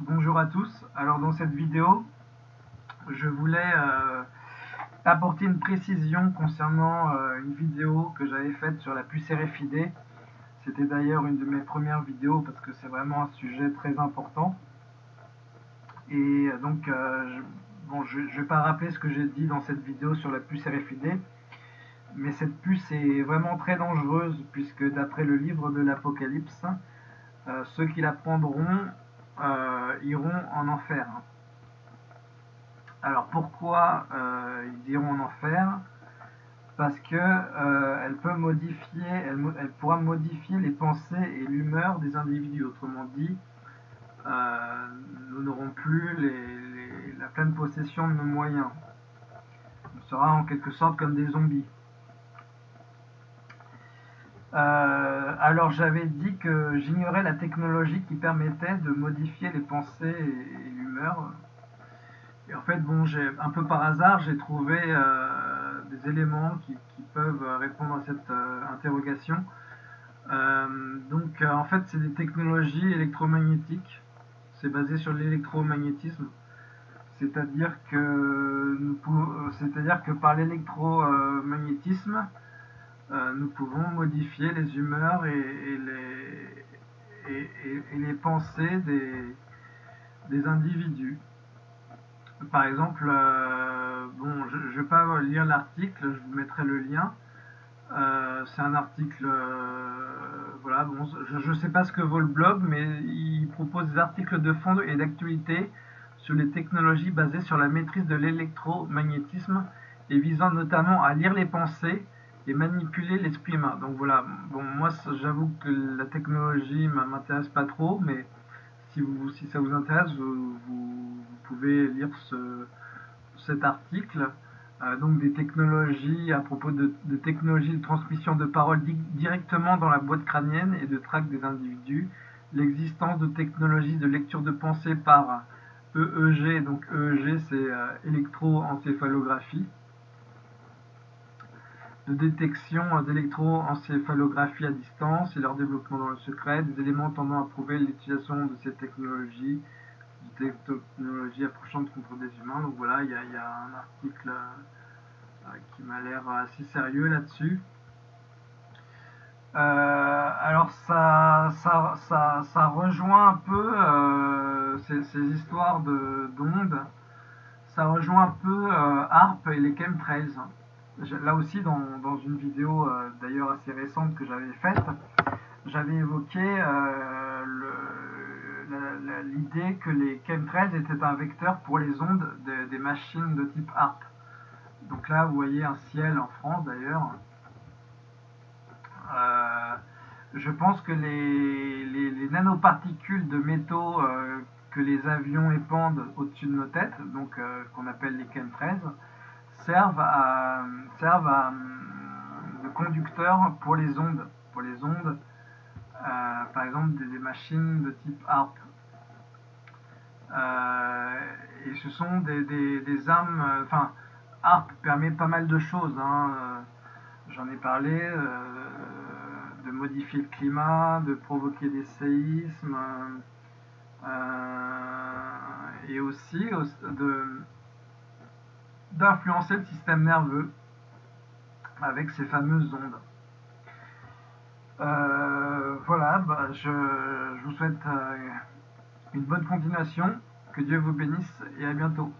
Bonjour à tous, alors dans cette vidéo je voulais euh, apporter une précision concernant euh, une vidéo que j'avais faite sur la puce RFID c'était d'ailleurs une de mes premières vidéos parce que c'est vraiment un sujet très important. Et euh, donc je ne vais pas rappeler ce que j'ai dit dans cette vidéo sur la puce RFID mais cette puce est vraiment très dangereuse puisque d'après le livre de l'Apocalypse ceux qui la prendront euh, iront en enfer. Alors pourquoi euh, ils iront en enfer? Parce que euh, modifier, pourra modifier les pensées et l'humeur des individus. Autrement dit, nous n'aurons plus la pleine possession de nos moyens. On sera en quelque sorte comme des zombies. Euh, alors j'avais dit que j'ignorais la technologie qui permettait de modifier les pensées et, l'humeur. Et en fait, bon, j'ai un peu par hasard, j'ai trouvé euh, des éléments qui, peuvent répondre à cette euh, interrogation. donc en fait, c'est des technologies électromagnétiques. C'est basé sur l'électromagnétisme. C'est-à-dire que, par l'électromagnétisme, euh, nous pouvons modifier les humeurs et, les, pensées des, individus. Par exemple, euh, bon, je ne vais pas lire l'article, je vous mettrai le lien. Euh, c'est un article, voilà, bon, je ne sais pas ce que vaut le blog, mais il propose des articles de fond et d'actualité sur les technologies basées sur la maîtrise de l'électromagnétisme et visant notamment à lire les pensées et manipuler l'esprit humain. Donc voilà, bon, moi j'avoue que la technologie m'intéresse pas trop, mais si, vous, si ça vous intéresse, vous, pouvez lire ce, cet article. Euh, donc des technologies, à propos de, technologies de transmission de parole directement dans la boîte crânienne et de traque des individus, l'existence de technologies de lecture de pensée par EEG, donc EEG c'est euh, électroencéphalographie, de détection d'électroencéphalographie à distance et leur développement dans le secret, des éléments tendant à prouver l'utilisation de ces technologies, des technologies approchantes contre des humains. Donc voilà, il y, a, un article euh, qui m'a l'air assez sérieux là-dessus. Euh, alors ça, ça, ça, rejoint un peu euh, ces, histoires d'ondes, ça rejoint un peu ARP et les chemtrails là aussi dans, une vidéo euh, d'ailleurs assez récente que j'avais faite, j'avais évoqué euh, l'idée que les chemtrails étaient un vecteur pour les ondes des machines de type HARP. Donc là, vous voyez un ciel en France d'ailleurs. Euh, je pense que les, les nanoparticules de métaux que les avions épandent au-dessus de nos têtes, donc qu'on appelle les chemtrails, servent à, servent de conducteurs pour les ondes, pour les ondes, euh, par exemple des, machines de type ARP. Euh, et ce sont des, armes, enfin, ARP permet pas mal de choses. Hein. J'en ai parlé, euh, de modifier le climat, de provoquer des séismes, et aussi de d'influencer le système nerveux avec ces fameuses ondes. Euh, voilà, bah, je, vous souhaite euh, une bonne continuation, que Dieu vous bénisse et à bientôt.